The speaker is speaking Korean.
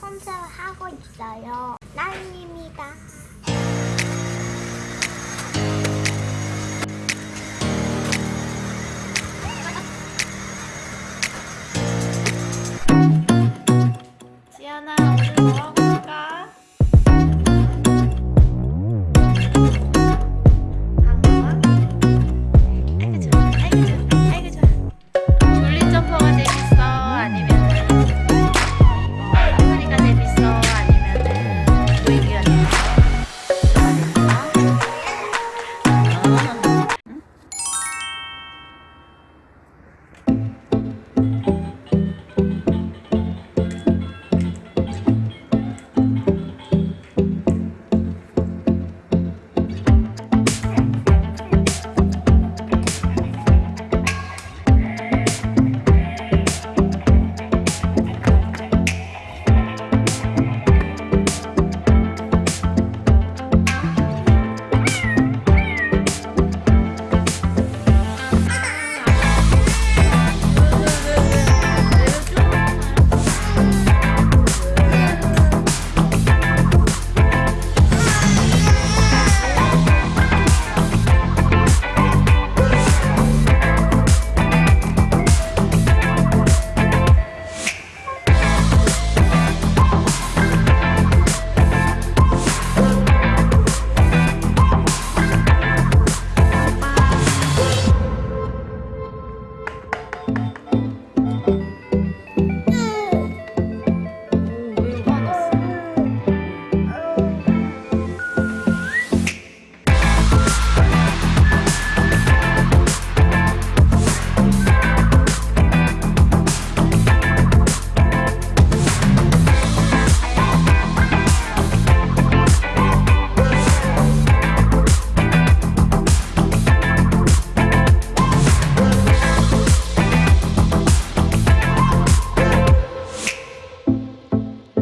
혼자 하고 있어요. 나입니다.